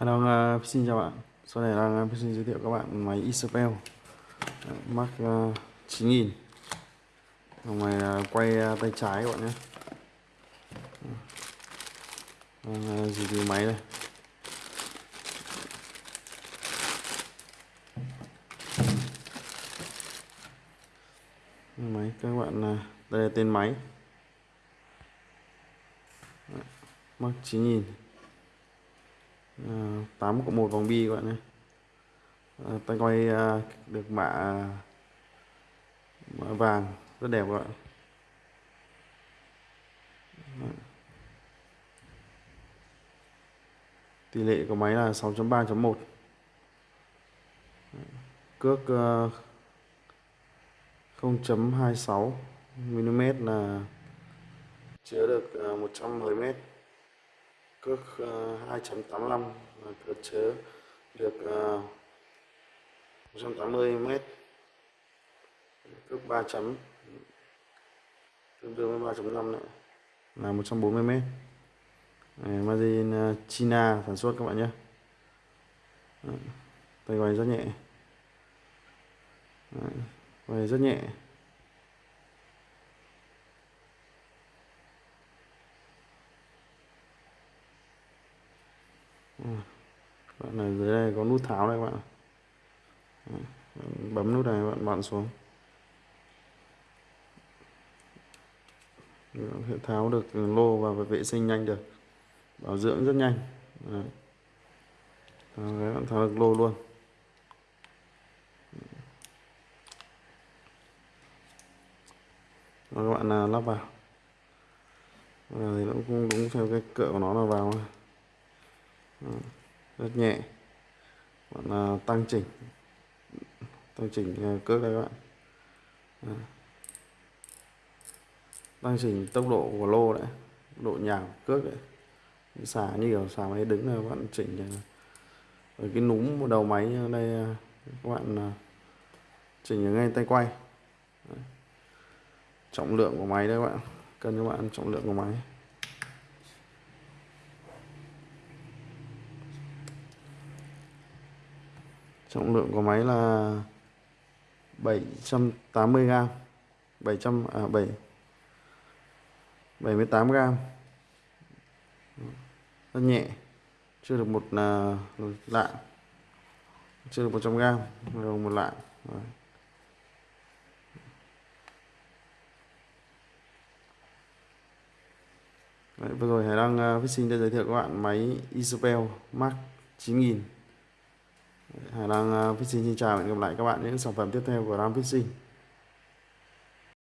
Hello, uh, xin chào bạn. Sau này đang uh, xin giới thiệu các bạn máy Isabel uh, Mark uh, 9000. Máy uh, quay uh, tay trái các bạn nhé. Đang uh, review máy đây. Máy các bạn uh, đây là tên máy. Mark 9000 Ờ, à, 8 cộng 1 vòng bi các bạn nhé. À, tay quay à, được mạ, mạ vàng rất đẹp các bạn. Tỷ lệ của máy là 6.3.1 cước uh, 0.26 mm là chứa được à, uh, 110 mét cước ờ, uh, 2.85 là chớ được uh, 180 m cước 3 chấm tương đương với 3.5 nữa là 140 m Margin ờ, China sản xuất các bạn nhé. Tay quay rất nhẹ. Đấy, quay rất nhẹ. Bạn này dưới đây có nút tháo đây các bạn bấm nút này bạn bạn xuống sẽ tháo được lô và vệ sinh nhanh được. Bảo dưỡng rất nhanh. Đấy. Đấy, bạn tháo được lô luôn. Rồi các bạn à, lắp vào. Và thì nó cũng đúng theo cái cỡ của nó là vào rất nhẹ. Bạn à, tăng chỉnh. Tăng chỉnh à, cước đây các bạn. À. tăng chỉnh tốc độ của lô đấy. Độ nhào cước đấy. Xả như kiểu xả máy đứng là bạn chỉnh à, ở cái núm đầu máy đây các bạn chỉnh ở ngay tay quay. Đấy. trọng lượng của máy đây các bạn. Cần các bạn trọng lượng của máy. Trọng lượng của máy là 780 g 700 à 7 78 g rất nhẹ chưa được một là lạng chưa được 100 g rồi một lạng. Đấy. Đấy, vừa rồi Hải Đăng à, uh, Fishing đã giới thiệu các bạn máy Isabel Mark 9000 Hải Đăng ờ, Fishing xin chào và hẹn gặp lại các bạn những sản phẩm tiếp theo của Ram Fishing